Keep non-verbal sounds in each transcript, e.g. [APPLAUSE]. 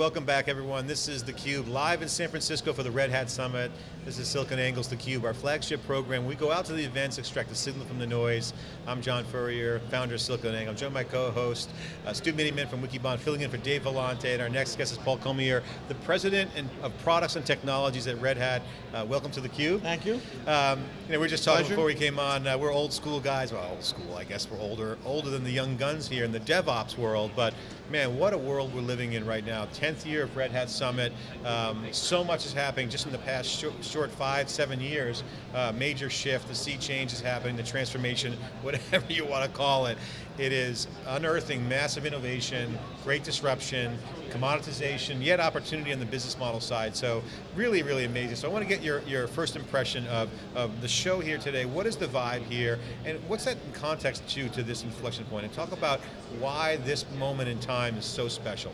Welcome back everyone. This is theCUBE, live in San Francisco for the Red Hat Summit. This is SiliconANGLE's theCUBE, our flagship program. We go out to the events, extract the signal from the noise. I'm John Furrier, founder of SiliconANGLE. I'm joined by my co-host, uh, Stu Miniman from Wikibon, filling in for Dave Vellante, and our next guest is Paul Cormier, the President of Products and Technologies at Red Hat. Uh, welcome to theCUBE. Thank you. Um, you know, we were just talking Pleasure. before we came on, uh, we're old school guys, well old school, I guess we're older, older than the young guns here in the DevOps world, but man, what a world we're living in right now. 10th year of Red Hat Summit, um, so much is happening just in the past short, short five, seven years. Uh, major shift, the sea change is happening, the transformation, [LAUGHS] whatever you want to call it. It is unearthing massive innovation, great disruption, commoditization, yet opportunity on the business model side. So really, really amazing. So I want to get your, your first impression of, of the show here today. What is the vibe here? And what's that context to, to this inflection point? And talk about why this moment in time is so special.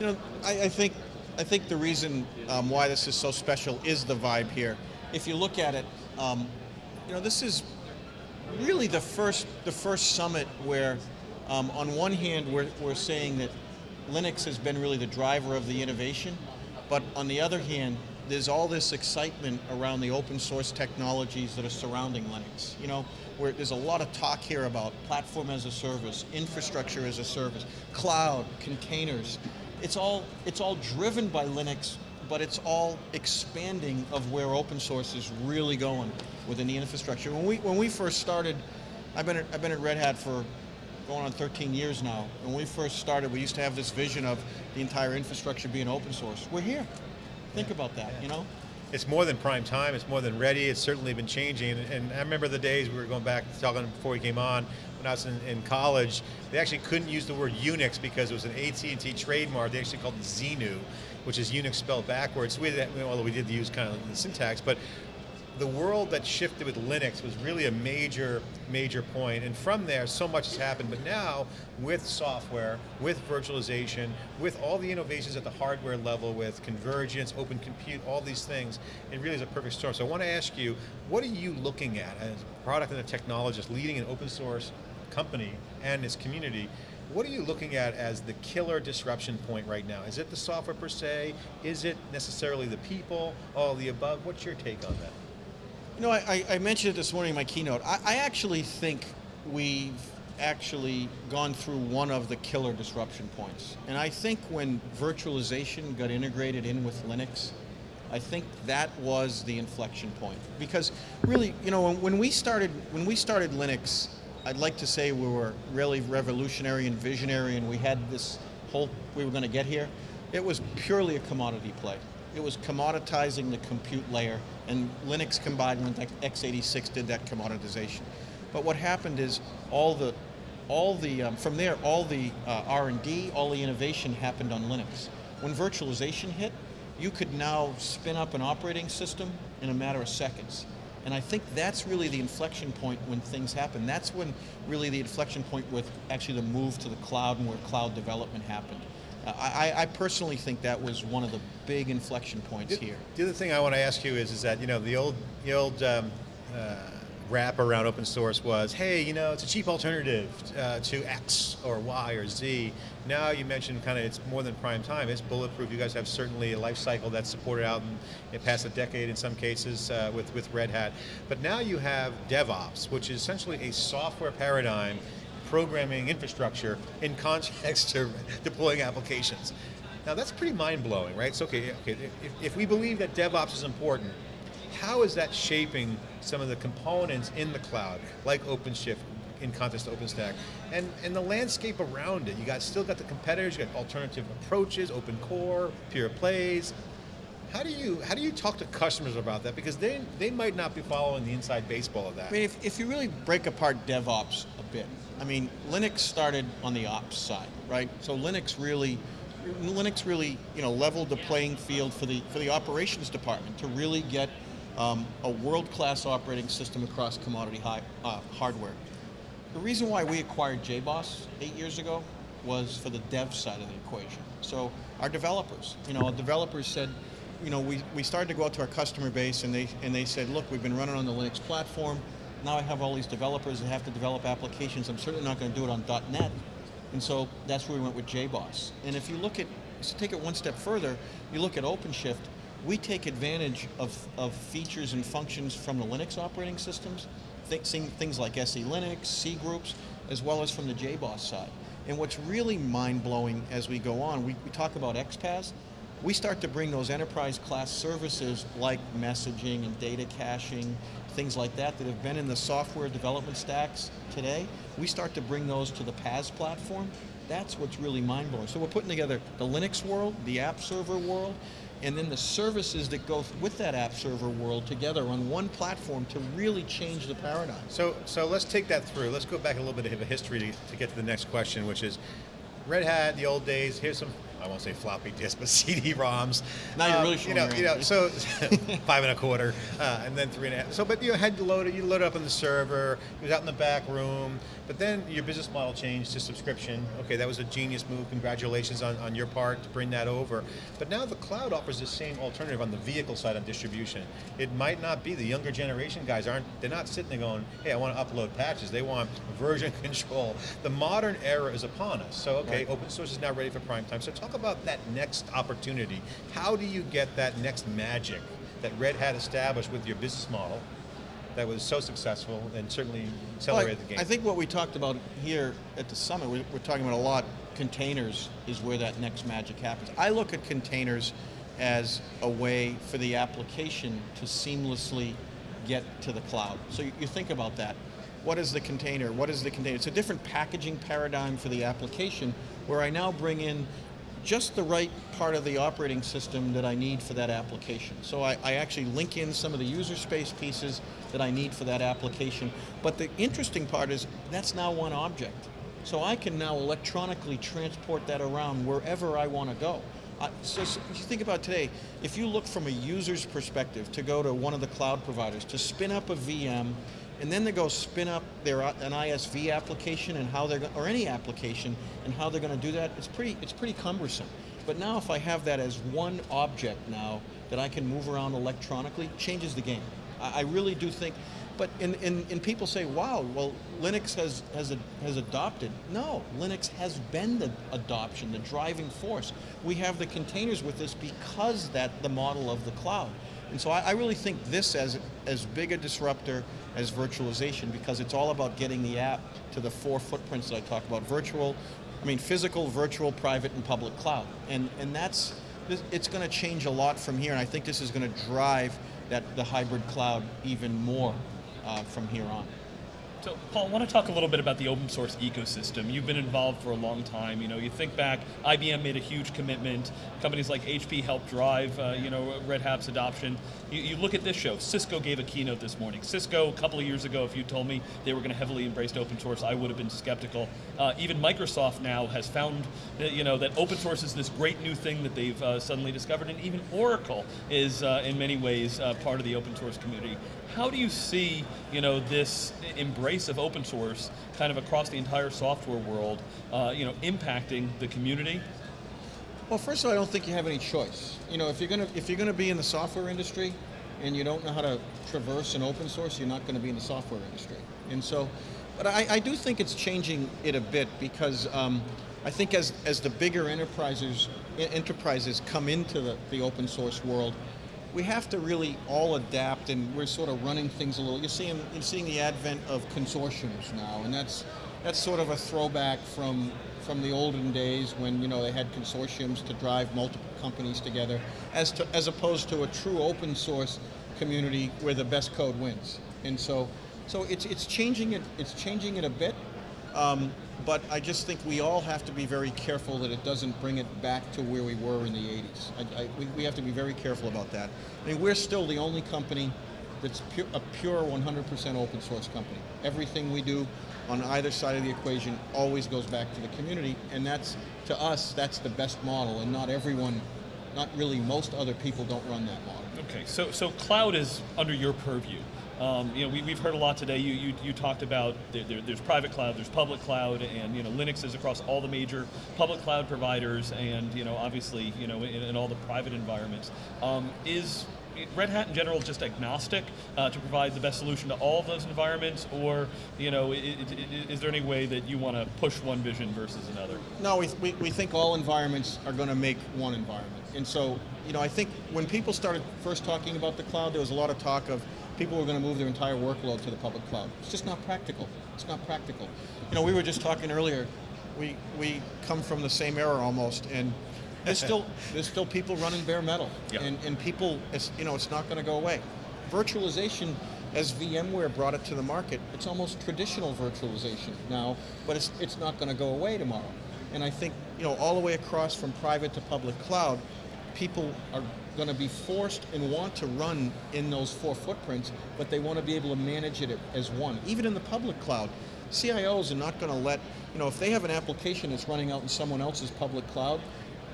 You know, I, I think I think the reason um, why this is so special is the vibe here. If you look at it, um, you know, this is really the first the first summit where, um, on one hand, we're we're saying that Linux has been really the driver of the innovation, but on the other hand, there's all this excitement around the open source technologies that are surrounding Linux. You know, where there's a lot of talk here about platform as a service, infrastructure as a service, cloud, containers. It's all, it's all driven by Linux, but it's all expanding of where open source is really going within the infrastructure. When we, when we first started, I've been, at, I've been at Red Hat for going on 13 years now. When we first started, we used to have this vision of the entire infrastructure being open source. We're here. Think about that, you know? It's more than prime time, it's more than ready, it's certainly been changing, and I remember the days we were going back, talking before we came on, I in, in college, they actually couldn't use the word Unix because it was an AT&T trademark, they actually called it Xinu, which is Unix spelled backwards, we although we did use kind of the syntax, but the world that shifted with Linux was really a major, major point. point, and from there, so much has happened, but now, with software, with virtualization, with all the innovations at the hardware level, with convergence, open compute, all these things, it really is a perfect storm. So I want to ask you, what are you looking at as a product and a technologist leading an open source company and its community, what are you looking at as the killer disruption point right now? Is it the software per se? Is it necessarily the people? All the above? What's your take on that? You know, I, I mentioned it this morning in my keynote. I, I actually think we've actually gone through one of the killer disruption points. And I think when virtualization got integrated in with Linux, I think that was the inflection point. Because really, you know, when, when we started when we started Linux, I'd like to say we were really revolutionary and visionary and we had this whole, we were going to get here. It was purely a commodity play. It was commoditizing the compute layer and Linux combined with x86 did that commoditization. But what happened is all the, all the um, from there, all the uh, R&D, all the innovation happened on Linux. When virtualization hit, you could now spin up an operating system in a matter of seconds. And I think that's really the inflection point when things happen. That's when really the inflection point with actually the move to the cloud and where cloud development happened. Uh, I, I, personally think that was one of the big inflection points the, here. The other thing I want to ask you is, is that, you know, the old, the old um, uh, rap around open source was, hey, you know, it's a cheap alternative uh, to X or Y or Z. Now you mentioned kind of it's more than prime time, it's bulletproof. You guys have certainly a life cycle that's supported out in it past a decade in some cases uh, with, with Red Hat. But now you have DevOps, which is essentially a software paradigm programming infrastructure in context [LAUGHS] to deploying applications. Now that's pretty mind-blowing, right? So okay, okay if, if we believe that DevOps is important, how is that shaping some of the components in the cloud, like OpenShift, in context to OpenStack, and, and the landscape around it. You got still got the competitors, you got alternative approaches, open core, pure plays. How do you how do you talk to customers about that? Because they they might not be following the inside baseball of that. I mean, if, if you really break apart DevOps a bit, I mean, Linux started on the ops side, right? So Linux really, Linux really, you know, leveled the playing field for the for the operations department to really get um, a world-class operating system across commodity high, uh, hardware. The reason why we acquired JBoss eight years ago was for the dev side of the equation. So our developers, you know, developers said, you know, we, we started to go out to our customer base and they, and they said, look, we've been running on the Linux platform. Now I have all these developers that have to develop applications. I'm certainly not going to do it on .NET. And so that's where we went with JBoss. And if you look at to take it one step further, you look at OpenShift, we take advantage of, of features and functions from the Linux operating systems, things like SE Linux, C groups, as well as from the JBoss side. And what's really mind-blowing as we go on, we, we talk about xPaaS, we start to bring those enterprise class services like messaging and data caching, things like that that have been in the software development stacks today, we start to bring those to the PaaS platform. That's what's really mind-blowing. So we're putting together the Linux world, the app server world, and then the services that go with that app server world together on one platform to really change the paradigm. So, so let's take that through. Let's go back a little bit of a history to, to get to the next question, which is Red Hat, the old days. Here's some, I won't say floppy disks, but [LAUGHS] CD-ROMs. Now you're Um, really you know, you know. So [LAUGHS] [LAUGHS] five and a quarter, uh, and then three and a half. So, but you had to load it. You load it up on the server. It was out in the back room. But then your business model changed to subscription. Okay, that was a genius move. Congratulations on, on your part to bring that over. But now the cloud offers the same alternative on the vehicle side on distribution. It might not be the younger generation guys aren't. They're not sitting there going, "Hey, I want to upload patches." They want version control. The modern era is upon us. So, okay, Right. open source is now ready for prime time. So, talk about that next opportunity. How do you get that next magic that Red Hat established with your business model? That was so successful and certainly Well, accelerated I, the game. I think what we talked about here at the summit, we, we're talking about a lot. Containers is where that next magic happens. I look at containers as a way for the application to seamlessly get to the cloud. So you, you think about that. What is the container? What is the container? It's a different packaging paradigm for the application where I now bring in just the right part of the operating system that I need for that application. So I, I actually link in some of the user space pieces that I need for that application. But the interesting part is that's now one object. So I can now electronically transport that around wherever I want to go. So, s- if you think about today, if you look from a user's perspective to go to one of the cloud providers to spin up a VM, and then they go spin up their uh, an ISV application and how they're or any application and how they're going to do that, it's pretty it's pretty cumbersome. But now if I have that as one object now that I can move around electronically, changes the game. I, I really do think. But and, and, people say, wow, well, Linux has has a, has adopted. No, Linux has been the adoption, the driving force. We have the containers with this because that the model of the cloud. And so I, I really think this as as big a disruptor as virtualization because it's all about getting the app to the four footprints that I talked about: virtual, I mean physical, virtual, private, and public cloud. And and that's it's going to change a lot from here. And I think this is going to drive that the hybrid cloud even more uh, from here on. So, Paul, I want to talk a little bit about the open source ecosystem. You've been involved for a long time. You know, you think back, IBM made a huge commitment. Companies like HP helped drive, uh, you know, Red Hat's adoption. You, you look at this show. Cisco gave a keynote this morning. Cisco, a couple of years ago, if you told me they were going to heavily embrace open source, I would have been skeptical. Uh, even Microsoft now has found, that, you know, that open source is this great new thing that they've uh, suddenly discovered, and even Oracle is, uh, in many ways, uh, part of the open source community. How do you see, you know, this embrace of open source kind of across the entire software world, uh, you know, impacting the community? Well, first of all, I don't think you have any choice. You know, if you're gonna if you're gonna be in the software industry, and you don't know how to traverse an open source, you're not going to be in the software industry. And so, but I, I do think it's changing it a bit because um, I think as as the bigger enterprises enterprises come into the, the open source world, we have to really all adapt, and we're sort of running things a little. You're seeing you're seeing the advent of consortiums now, and that's that's sort of a throwback from from the olden days when you know they had consortiums to drive multiple companies together, as to, as opposed to a true open source community where the best code wins. And so, so it's it's changing it it's changing it a bit. Um, but I just think we all have to be very careful that it doesn't bring it back to where we were in the 80s. I, I, we, we have to be very careful about that. I mean, we're still the only company that's pu- a pure 100% open source company. Everything we do on either side of the equation always goes back to the community, and that's, to us, that's the best model, and not everyone, not really most other people don't run that model. Okay, so so cloud is under your purview. Um, you know, we, we've heard a lot today. You, you, you talked about there, there, there's private cloud, there's public cloud, and you know Linux is across all the major public cloud providers, and you know obviously you know in, in all the private environments. Um, is Red Hat in general just agnostic uh, to provide the best solution to all of those environments, or you know, is there any way that you want to push one vision versus another? No, we, we, we think all environments are going to make one environment. And so, you know, I think when people started first talking about the cloud, there was a lot of talk of people were going to move their entire workload to the public cloud. It's just not practical. It's not practical. You know, we were just talking earlier, we, we come from the same era almost, and there's still, [LAUGHS] there's still people running bare metal. Yeah. And, and people, it's, you know, it's not going to go away. Virtualization, as VMware brought it to the market, it's almost traditional virtualization now, but it's, it's not going to go away tomorrow. And I think, you know, all the way across from private to public cloud, people are going to be forced and want to run in those four footprints, but they want to be able to manage it as one. Even in the public cloud, CIOs are not going to let, you know, if they have an application that's running out in someone else's public cloud,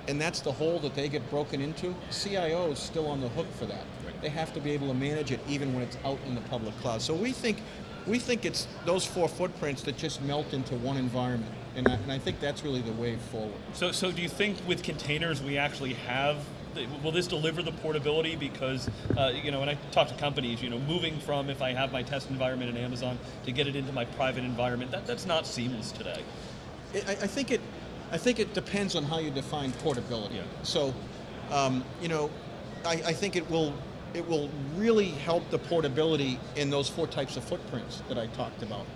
and that's the hole that they get broken into, CIO is still on the hook for that. They have to be able to manage it even when it's out in the public cloud. So we think, we think it's those four footprints that just melt into one environment, and I, and I think that's really the way forward. So, so do you think with containers we actually have? Will this deliver the portability? Because uh, you know, when I talk to companies, you know, moving from if I have my test environment in Amazon to get it into my private environment, that, that's not seamless today. I, I think it, I think it depends on how you define portability. Yeah. So, um, you know, I, I think it will, it will really help the portability in those four types of footprints that I talked about.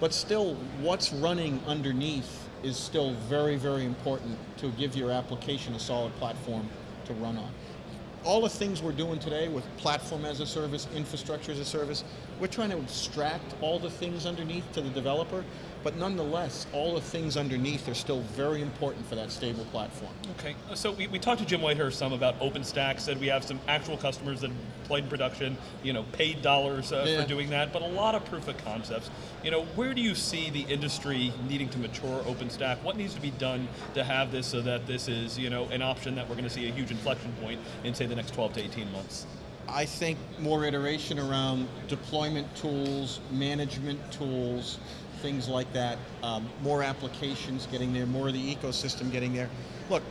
But still, what's running underneath is still very, very important to give your application a solid platform to run on. All the things we're doing today with platform as a service, infrastructure as a service, we're trying to abstract all the things underneath to the developer, but nonetheless, all the things underneath are still very important for that stable platform. Okay, so we, we talked to Jim Whitehurst some about OpenStack, said we have some actual customers that played in production, you know, paid dollars uh, Yeah. for doing that, but a lot of proof of concepts. You know, where do you see the industry needing to mature OpenStack? What needs to be done to have this so that this is, you know, an option that we're going to see a huge inflection point in, say, the next 12 to 18 months? I think more iteration around deployment tools, management tools, things like that, um, more applications getting there, more of the ecosystem getting there. Look,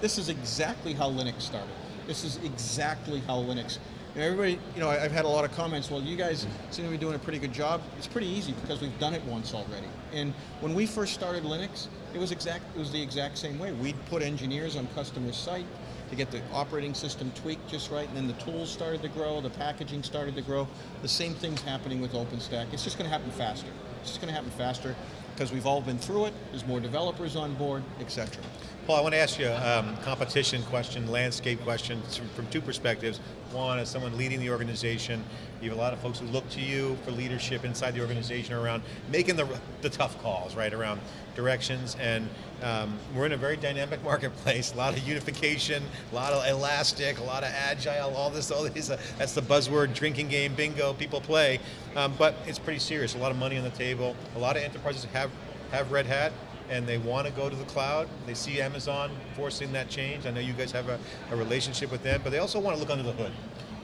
this is exactly how Linux started. This is exactly how Linux. And everybody, you know, I've had a lot of comments. Well, you guys seem to be doing a pretty good job. It's pretty easy because we've done it once already. And when we first started Linux, it was exact. It was the exact same way. We'd put engineers on customer site to get the operating system tweaked just right, and then the tools started to grow, the packaging started to grow. The same thing's happening with OpenStack. It's just going to happen faster. It's just going to happen faster because we've all been through it. There's more developers on board, etc. Paul, I want to ask you a um, competition question, landscape question from, two perspectives. One, as someone leading the organization, you have a lot of folks who look to you for leadership inside the organization around making the, the tough calls, right, around directions. And um, we're in a very dynamic [LAUGHS] marketplace, a lot of unification, a lot of elastic, a lot of agile, all this, all these, uh, that's the buzzword drinking game bingo people play. Um, but it's pretty serious, a lot of money on the table. A lot of enterprises have, have Red Hat, and they want to go to the cloud. They see Amazon forcing that change. I know you guys have a, a relationship with them, but they also want to look under the hood.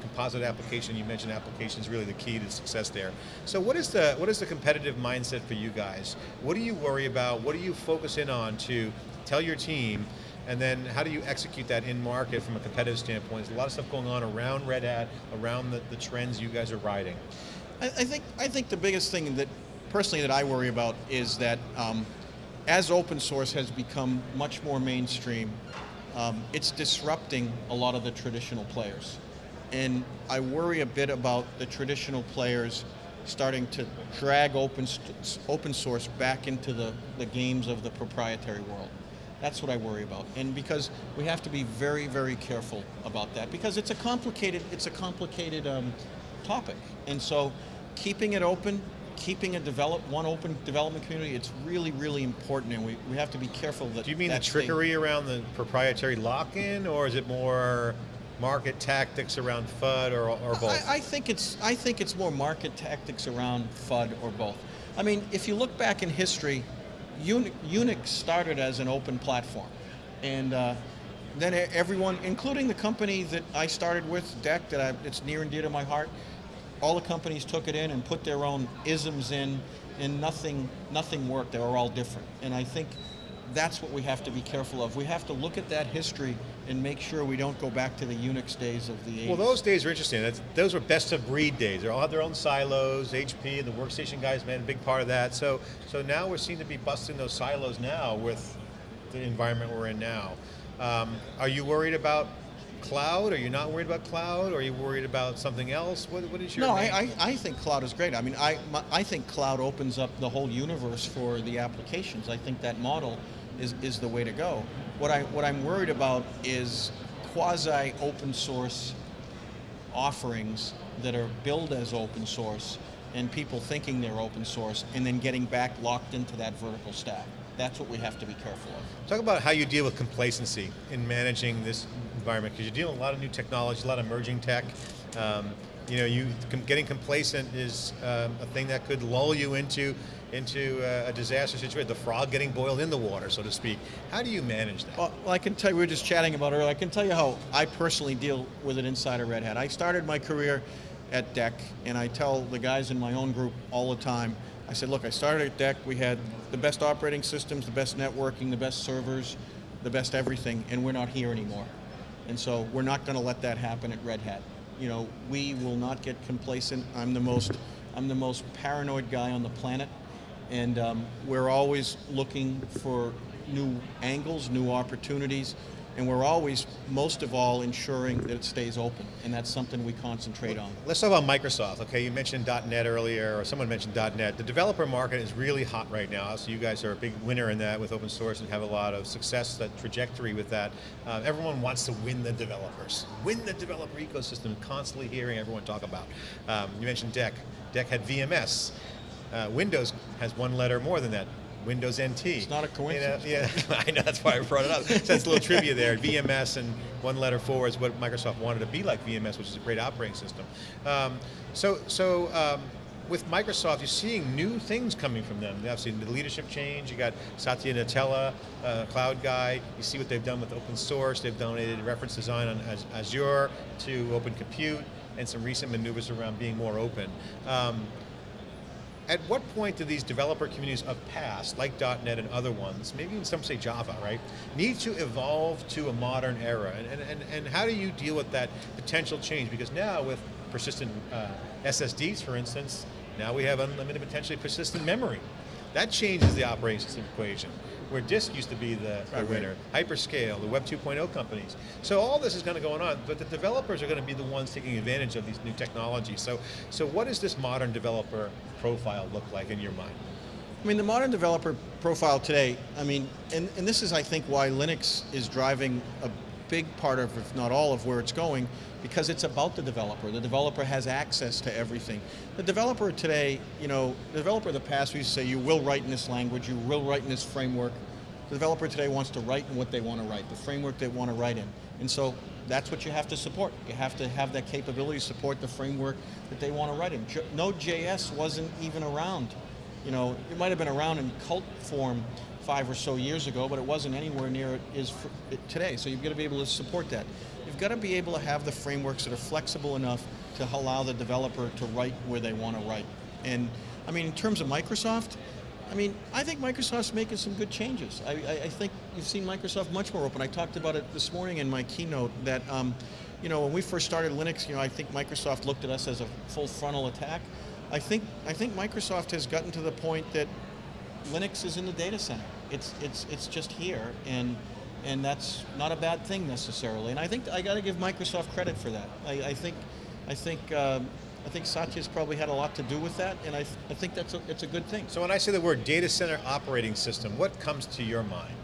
Composite application, you mentioned application is really the key to success there. So what is the what is the competitive mindset for you guys? What do you worry about? What do you focus in on to tell your team? And then how do you execute that in market from a competitive standpoint? There's a lot of stuff going on around Red Hat, around the, the trends you guys are riding. I, I think I think the biggest thing that personally that I worry about is that um, as open source has become much more mainstream, um, it's disrupting a lot of the traditional players, and I worry a bit about the traditional players starting to drag open open source back into the, the games of the proprietary world. That's what I worry about, and because we have to be very, very careful about that, because it's a complicated, it's a complicated um, topic, and so keeping it open, keeping a develop one open development community, it's really, really important, and we, we have to be careful that. Do you mean the trickery around the proprietary lock-in, or is it more market tactics around FUD, or, or both? I, I think it's I think it's more market tactics around FUD or both. I mean, if you look back in history, Unix started as an open platform, and uh, then everyone, including the company that I started with, DEC, that I, it's near and dear to my heart, all the companies took it in and put their own isms in, and nothing, nothing worked. They were all different. And I think that's what we have to be careful of. We have to look at that history and make sure we don't go back to the Unix days of the 80s. Well, those days are interesting. That's, those were best of breed days. They all had their own silos. HP and the workstation guys made a big part of that. So, so now we're seem to be busting those silos now with the environment we're in now. Um, are you worried about cloud? Are you not worried about cloud? Are you worried about something else? What, what is your No, I, I, I think cloud is great. I mean, I, my, I think cloud opens up the whole universe for the applications. I think that model is, is the way to go. What, I, what I'm worried about is quasi open source offerings that are billed as open source and people thinking they're open source and then getting back locked into that vertical stack. That's what we have to be careful of. Talk about how you deal with complacency in managing this environment, because you're dealing with a lot of new technology, a lot of emerging tech. Um, you know, you getting complacent is um, a thing that could lull you into into uh, a disaster situation. The frog getting boiled in the water, so to speak. How do you manage that? Well, I can tell you, we were just chatting about it earlier. I can tell you how I personally deal with it inside of Red Hat. I started my career at DEC, and I tell the guys in my own group all the time. I said, look, I started at DEC. We had the best operating systems, the best networking, the best servers, the best everything, and we're not here anymore. And so we're not going to let that happen at Red Hat. You know, we will not get complacent. I'm the most, I'm the most paranoid guy on the planet and um, we're always looking for new angles, new opportunities, and we're always, most of all, ensuring that it stays open, and that's something we concentrate on. Let's talk about Microsoft. Okay, you mentioned .NET earlier, or someone mentioned .NET. The developer market is really hot right now, so you guys are a big winner in that with open source and have a lot of success, that trajectory with that. Uh, everyone wants to win the developers, win the developer ecosystem. Constantly hearing everyone talk about. Um, you mentioned DEC. DEC had VMS. Uh, Windows has one letter more than that. Windows NT. It's not a coincidence. You know, yeah, [LAUGHS] I know that's why I brought it up. So that's a little trivia there. VMS and one letter four is what Microsoft wanted to be like VMS, which is a great operating system. Um, so, so um, with Microsoft, you're seeing new things coming from them. Obviously, the leadership change. You got Satya Nadella, uh, cloud guy. You see what they've done with open source. They've donated reference design on Azure to Open Compute, and some recent maneuvers around being more open. Um, at what point do these developer communities of past, like .NET and other ones, maybe even some say Java, right, need to evolve to a modern era? And, and, and, how do you deal with that potential change? Because now with persistent uh, SSDs, for instance, now we have unlimited potentially persistent memory. That changes the operating system equation. Where disk used to be the, Right, winner, hyperscale, the Web 2.0 companies. So all this is going to go on, but the developers are going to be the ones taking advantage of these new technologies. So, so what does this modern developer profile look like in your mind? I mean, the modern developer profile today, I mean, and, and this is, I think, why Linux is driving a big part of, if not all of where it's going, because it's about the developer. The developer has access to everything. The developer today, you know, the developer of the past, we used to say, you will write in this language, you will write in this framework. The developer today wants to write in what they want to write, the framework they want to write in. And so that's what you have to support. You have to have that capability to support the framework that they want to write in. Node.js wasn't even around you know, it might have been around in cult form five or so years ago, but it wasn't anywhere near it is today. So you've got to be able to support that. You've got to be able to have the frameworks that are flexible enough to allow the developer to write where they want to write. And I mean, in terms of Microsoft, I mean, I think Microsoft's making some good changes. I, I, I think you've seen Microsoft much more open. I talked about it this morning in my keynote that, um, you know, when we first started Linux, you know, I think Microsoft looked at us as a full frontal attack. I think I think Microsoft has gotten to the point that Linux is in the data center. It's it's it's just here, and and that's not a bad thing necessarily. And I think I got to give Microsoft credit for that. I, I think I think um, I think Satya's probably had a lot to do with that, and I, th- I think that's a, it's a good thing. So when I say the word data center operating system, what comes to your mind?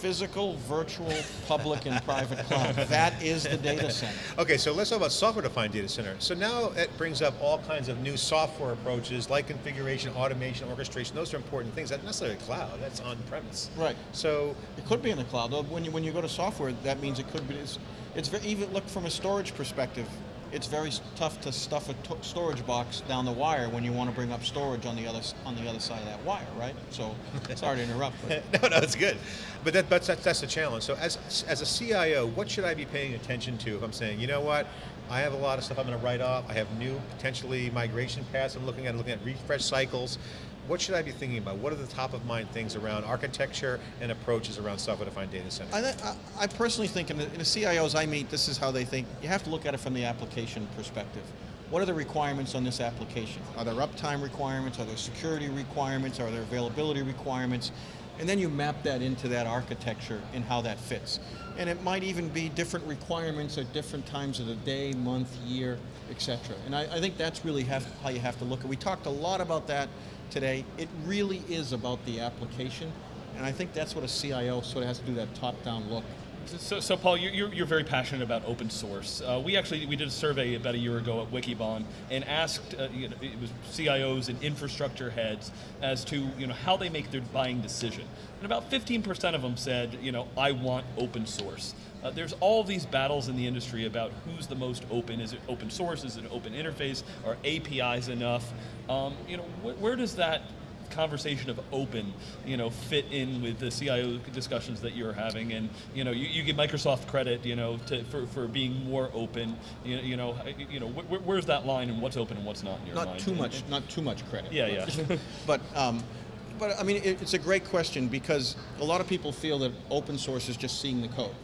Physical, virtual, public, and private cloud. [LAUGHS] That is the data center. Okay, so let's talk about software-defined data center. So now it brings up all kinds of new software approaches like configuration, automation, orchestration. Those are important things. That's not necessarily cloud. That's on-premise. Right. So It could be in the cloud. Though when you when you go to software, that means it could be. It's, it's very, even look from a storage perspective. It's very tough to stuff a storage box down the wire when you want to bring up storage on the other on the other side of that wire, right? So, [LAUGHS] sorry to interrupt, but [LAUGHS] no, no, it's good. But that, but that's, that's the challenge. So as, as a CIO, what should I be paying attention to if I'm saying, you know what, I have a lot of stuff I'm going to write off. I have new potentially migration paths I'm looking at, looking at refresh cycles. What should I be thinking about? What are the top of mind things around architecture and approaches around software-defined data centers? I, I, I personally think in the, in the CIOs I meet, this is how they think. You have to look at it from the application perspective. What are the requirements on this application? Are there uptime requirements? Are there security requirements? Are there availability requirements? And then you map that into that architecture and how that fits. And it might even be different requirements at different times of the day, month, year, etc. And I, I think that's really have, how you have to look at. it. We talked a lot about that today. It really is about the application. And I think that's what a CIO sort of has to do that top-down look. So, so Paul, you're, you're, very passionate about open source. Uh, we actually we did a survey about a year ago at Wikibon and asked uh, you know, it was CIOs and infrastructure heads as to you know how they make their buying decision. And about 15% of them said, you know, I want open source. Uh, there's all these battles in the industry about who's the most open. Is it open source? Is it open interface? Are APIs enough? Um, you know, wh- where does that conversation of open, you know, fit in with the CIO discussions that you're having, and you know, you, you give Microsoft credit, you know, to, for, for being more open. You, you know, you know, wh- where's that line, and what's open and what's not in your Not mind? too much, not too much credit. Yeah, but- yeah. [LAUGHS] But, um, but I mean, it, it's a great question because a lot of people feel that open source is just seeing the code.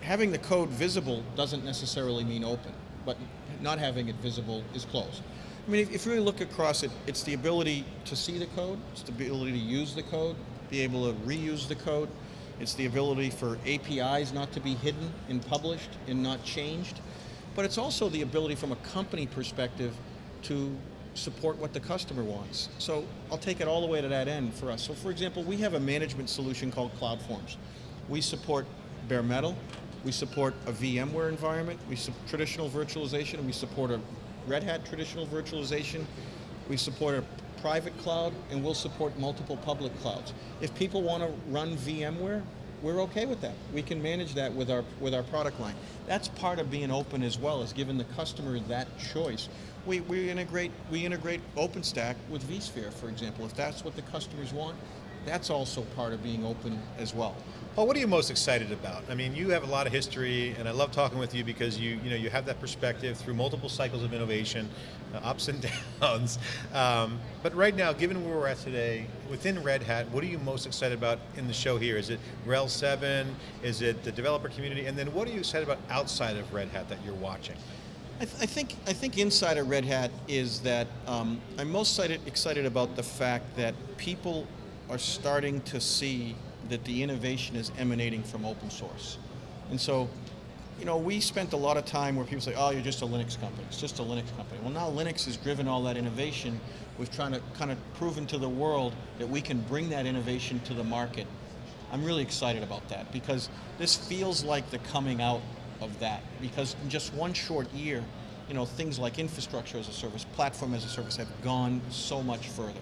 Having the code visible doesn't necessarily mean open, but not having it visible is closed. I mean, if, you really look across it, it's the ability to see the code, it's the ability to use the code, be able to reuse the code, it's the ability for APIs not to be hidden and published and not changed, but it's also the ability from a company perspective to support what the customer wants. So I'll take it all the way to that end for us. So for example, we have a management solution called CloudForms. We support bare metal, we support a VMware environment, we support traditional virtualization, and we support a Red Hat traditional virtualization, we support a private cloud, and we'll support multiple public clouds. If people want to run VMware, we're okay with that. We can manage that with our with our product line. That's part of being open as well, is giving the customer that choice. We, we integrate we integrate OpenStack with vSphere, for example. If that's what the customers want, that's also part of being open as well. Paul, what are you most excited about? I mean, you have a lot of history, and I love talking with you because you, you know, you have that perspective through multiple cycles of innovation, uh, ups and [LAUGHS] downs. Um, but right now, given where we're at today, within Red Hat, what are you most excited about in the show here? Is it RHEL 7? Is it the developer community? And then what are you excited about outside of Red Hat that you're watching? I, th- I think I think inside of Red Hat is that um, I'm most excited, excited about the fact that people are starting to see that the innovation is emanating from open source, and so. You know, we spent a lot of time where people say, "Oh, you're just a Linux company. It's just a Linux company." Well, now Linux has driven all that innovation. We've trying to kind of proven to the world that we can bring that innovation to the market. I'm really excited about that because this feels like the coming out of that because in just one short year, you know, things like infrastructure as a service, platform as a service have gone so much further.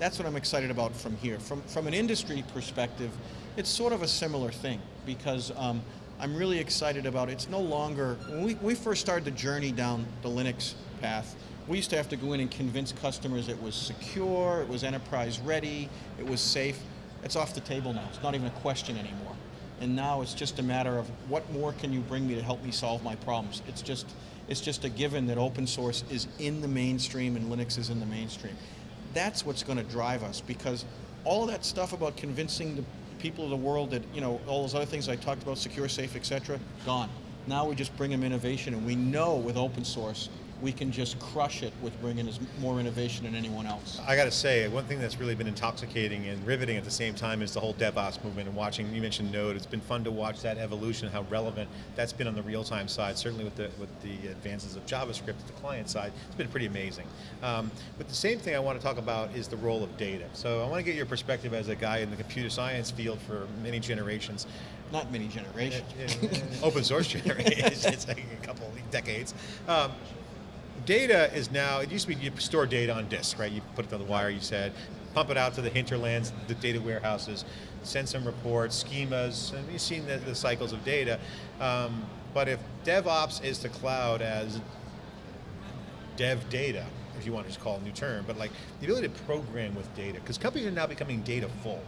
That's what I'm excited about from here. From, from an industry perspective, it's sort of a similar thing because um, I'm really excited about it. it's no longer, when we, we first started the journey down the Linux path, we used to have to go in and convince customers it was secure, it was enterprise ready, it was safe. It's off the table now. It's not even a question anymore. And now it's just a matter of what more can you bring me to help me solve my problems. It's just, it's just a given that open source is in the mainstream and Linux is in the mainstream. That's what's going to drive us because all that stuff about convincing the people of the world that, you know, all those other things I talked about, secure, safe, etc., gone. Now we just bring them innovation and we know with open source we can just crush it with bringing us more innovation than anyone else. I got to say, one thing that's really been intoxicating and riveting at the same time is the whole DevOps movement and watching. You mentioned Node. It's been fun to watch that evolution, how relevant that's been on the real-time side. Certainly with the with the advances of JavaScript at the client side, it's been pretty amazing. Um, but the same thing I want to talk about is the role of data. So I want to get your perspective as a guy in the computer science field for many generations. Not many generations. open source [LAUGHS] generations. it's like a couple decades. Um, data is now, it used to be you store data on disk, right? You put it on the wire, you said. pump it out to the hinterlands, the data warehouses, send some reports, schemas, and you've seen the, the cycles of data. Um, but if DevOps is the cloud as dev data, if you want to just call it a new term, but like the ability to program with data, because companies are now becoming data full,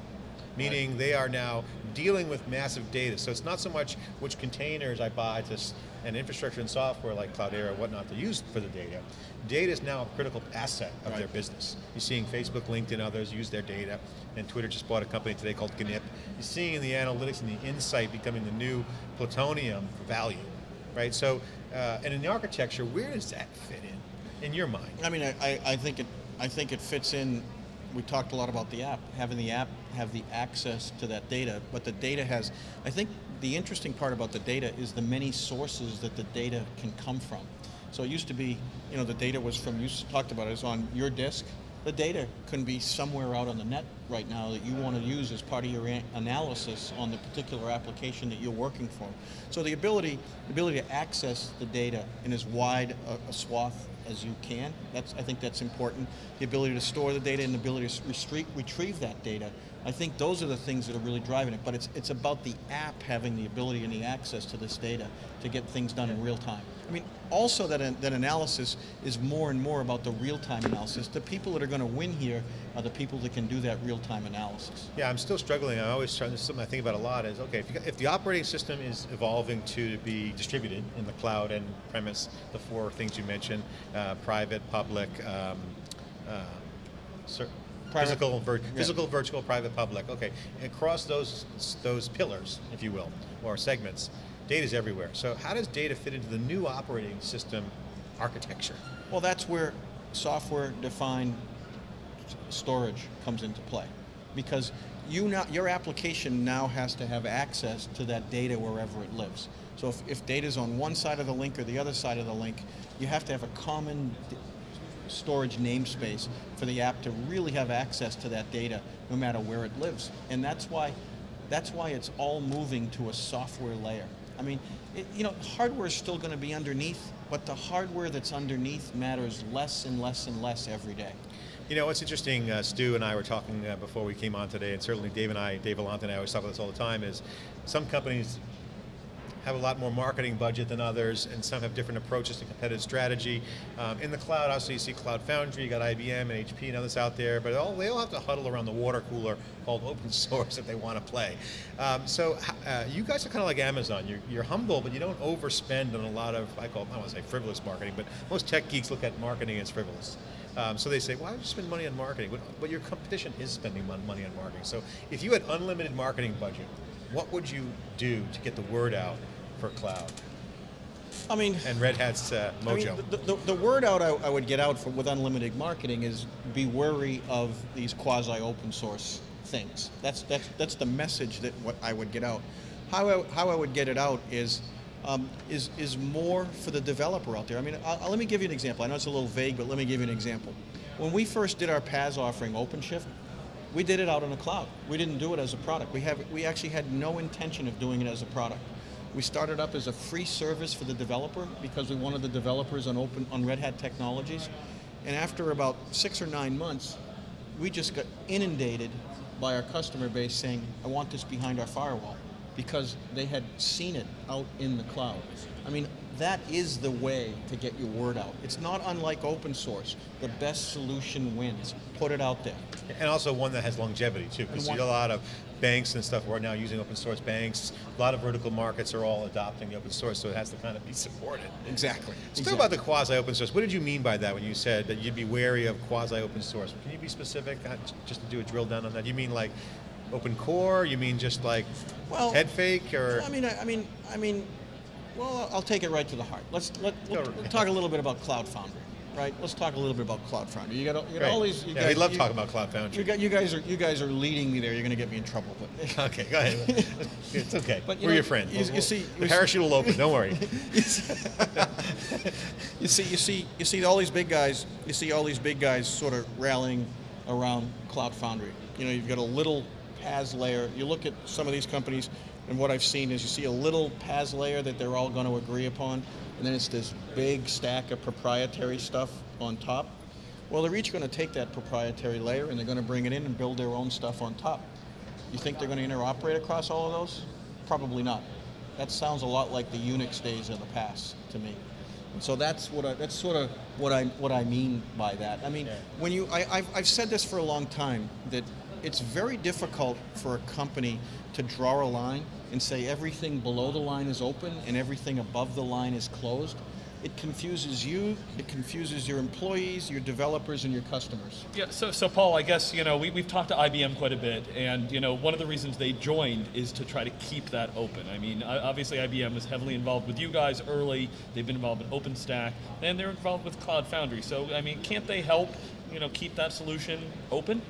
meaning they are now dealing with massive data. So it's not so much which containers I buy to and infrastructure and software like Cloudera and whatnot to use for the data. Data is now a critical asset of their business. You're seeing Facebook, LinkedIn, others use their data, and Twitter just bought a company today called Gnip. You're seeing the analytics and the insight becoming the new plutonium for value, right? So, uh, and in the architecture, where does that fit in, in your mind? I mean, I, I, I think it I think it fits in. We talked a lot about the app, having the app have the access to that data, but the data has. I think the interesting part about the data is the many sources that the data can come from. So it used to be, you know, the data was from you talked about it it is on your disk. The data can be somewhere out on the net right now that you want to use as part of your analysis on the particular application that you're working for. So the ability, the ability to access the data in as wide a, a swath as you can, that's, I think that's important. The ability to store the data and the ability to retrieve that data. I think those are the things that are really driving it, but it's, it's about the app having the ability and the access to this data to get things done in real time. I mean, also that, that analysis is more and more about the real-time analysis. The people that are going to win here are the people that can do that real-time analysis. Yeah, I'm still struggling. I always try. This is something I think about a lot. Is okay if, you, if the operating system is evolving to be distributed in the cloud and premise, the four things you mentioned: uh, private, public, um, uh, Private- physical, vir- yeah. physical, virtual, private, public. Okay, across those those pillars, if you will, or segments, data is everywhere. So how does data fit into the new operating system architecture? Well, that's where software-defined storage comes into play, because you now, your application now has to have access to that data wherever it lives. So if, if data's on one side of the link or the other side of the link, you have to have a common storage namespace for the app to really have access to that data, no matter where it lives. And that's why, that's why it's all moving to a software layer. I mean, it, you know, hardware is still going to be underneath, but the hardware that's underneath matters less and less and less every day. You know, what's interesting, uh, Stu and I were talking uh, before we came on today, and certainly Dave and I, Dave Vellante and I always talk about this all the time, is some companies have a lot more marketing budget than others, and some have different approaches to competitive strategy. Um, in the cloud, obviously you see Cloud Foundry, you got IBM and HP and others out there, but all, they all have to huddle around the water cooler called open [LAUGHS] source if they want to play. Um, so uh, you guys are kind of like Amazon. You're, you're humble, but you don't overspend on a lot of, I call, I don't want to say frivolous marketing, but most tech geeks look at marketing as frivolous. Um, so they say, why would you spend money on marketing? But, but your competition is spending money on marketing. So if you had unlimited marketing budget, what would you do to get the word out for cloud I mean, and Red Hat's uh, I mean, mojo? the, the, the word out I, I would get out for, with unlimited marketing is be wary of these quasi open source things. That's, that's, that's the message that what I would get out. How I, how I would get it out is, um, is, is more for the developer out there. I mean, i i let me give you an example. I know it's a little vague, but let me give you an example. When we first did our PaaS offering, OpenShift, we did it out on the cloud. We didn't do it as a product. We, have, we actually had no intention of doing it as a product. We started up as a free service for the developer because we wanted the developers on open on Red Hat technologies. And after about six or nine months, we just got inundated by our customer base saying, I want this behind our firewall because they had seen it out in the cloud. I mean, that is the way to get your word out. It's not unlike open source. The best solution wins. Put it out there. And also one that has longevity too, because a lot of banks and stuff are now using open source banks. A lot of vertical markets are all adopting the open source, so it has to kind of be supported. Exactly. Let's talk about the quasi open source. What did you mean by that when you said that you'd be wary of quasi open source? Can you be specific, uh, just to do a drill down on that? You mean like open core? You mean just like Well, head fake or? I mean, I, I mean, I mean, well, I'll take it right to the heart. Let's let, Go. us talk a little bit about Cloud Foundry, right? Let's talk a little bit about Cloud Foundry. You got, all- you got all these. You yeah, guys, we love you, talking about Cloud You, Foundry. got, you guys are you guys are leading me there. You're going to get me in trouble, but. [LAUGHS] Okay, go ahead. [LAUGHS] it's okay. But, you We're know, your friend. you- you see- the you parachute will open. Don't worry. [LAUGHS] you see, you see, you see all these big guys. You see all these big guys sort of rallying around Cloud Foundry. You know, you've got a little PaaS layer. You look at some of these companies, and what I've seen is you see a little PaaS layer that they're all going to agree upon, and then it's this big stack of proprietary stuff on top. Well, they're each going to take that proprietary layer and they're going to bring it in and build their own stuff on top. You think they're going to interoperate across all of those? Probably not. That sounds a lot like the Unix days of the past to me. And so that's what I, that's sort of what I what I mean by that. I mean, Yeah. when you I, I've, I've said this for a long time that it's very difficult for a company to draw a line and say everything below the line is open and everything above the line is closed. It confuses you, it confuses your employees, your developers, and your customers. Yeah, so, so Paul, I guess, you know, we, we've talked to IBM quite a bit, and, you know, one of the reasons they joined is to try to keep that open. I mean, obviously IBM was heavily involved with you guys early, they've been involved in OpenStack, and they're involved with Cloud Foundry. So, I mean, can't they help, you know, keep that solution open?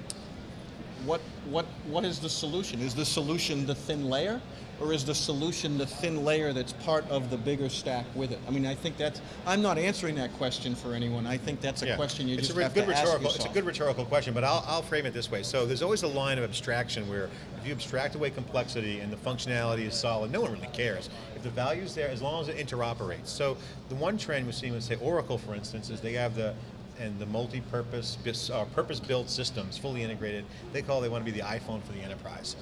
What, what, what is the solution? Is the solution the thin layer? Or is the solution the thin layer that's part of the bigger stack with it? I mean, I think that's, I'm not answering that question for anyone. I think that's a Yeah. question you it's just a have good to ask yourself. It's a good rhetorical question, but I'll, I'll frame it this way. So there's always a line of abstraction where if you abstract away complexity and the functionality is solid, no one really cares. If the value's there, as long as it interoperates. So the one trend we're seeing with, say, Oracle, for instance, is they have the and the multi-purpose, uh, purpose-built systems, fully integrated. They call they want to be the iPhone for the enterprise.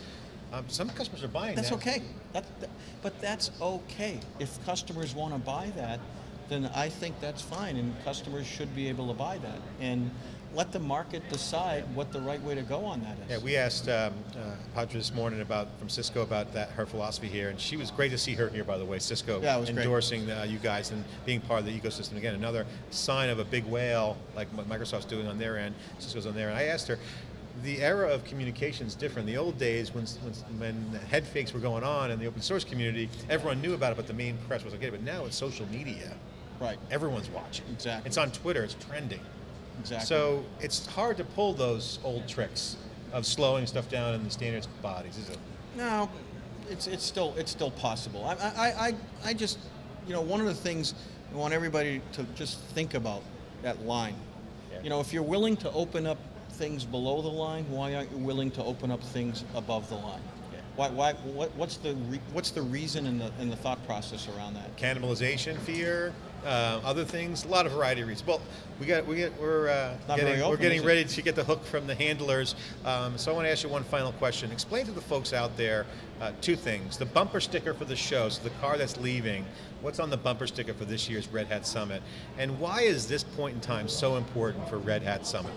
Um, some customers are buying That's that. okay. That, that- but that's okay. If customers want to buy that, then I think that's fine, and customers should be able to buy that. And let the market decide what the right way to go on that is. Yeah, we asked um, uh, Padma this morning about from Cisco about that her philosophy here, and she was great to see her here. By the way, Cisco Yeah, it endorsing uh, you guys and being part of the ecosystem. Again, another sign of a big whale like what Microsoft's doing on their end, Cisco's on their end. I asked her. The era of communication is different. The old days, when, when, when head fakes were going on in the open source community, everyone knew about it, but the main press wasn't okay. But now it's social media. Right. Everyone's watching. Exactly. It's on Twitter. It's trending. Exactly. So it's hard to pull those old tricks of slowing stuff down in the standards bodies, is it? No, it's it's still it's still possible. I I, I, I just you know one of the things I want everybody to just think about that line. Yeah. You know, if you're willing to open up things below the line, why aren't you willing to open up things above the line? Yeah. Why, why, what, what's the re, what's the reason and the and the thought process around that? Cannibalization fear, uh, other things, a lot of variety of reasons. Well, we got we get we're uh, getting we're getting ready to get the hook from the handlers. Um, so I want to ask you one final question. Explain to the folks out there uh, two things: the bumper sticker for the show, so the car that's leaving. What's on the bumper sticker for this year's Red Hat Summit, and why is this point in time so important for Red Hat Summit?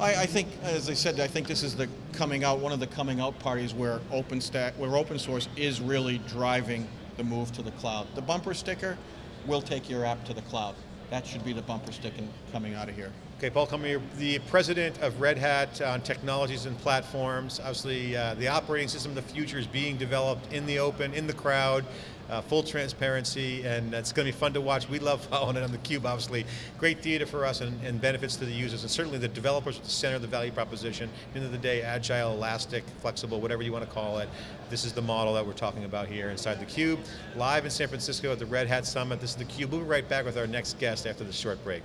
I, I think, as I said, I think this is the coming out, one of the coming out parties where open, OpenStack, where open source is really driving the move to the cloud. The bumper sticker will take your app to the cloud. That should be the bumper sticker coming out of here. Okay, Paul you're the president of Red Hat on technologies and platforms. Obviously, uh, the operating system of the future is being developed in the open, in the crowd, uh, full transparency, and it's going to be fun to watch. We love [LAUGHS] following it on the cube, obviously. Great theater for us and, and benefits to the users, and certainly the developers at the center of the value proposition. At the end of the day, agile, elastic, flexible, whatever you want to call it. This is the model that we're talking about here inside the cube. Live in San Francisco at the Red Hat Summit. This is the cube. We'll be right back with our next guest after this short break.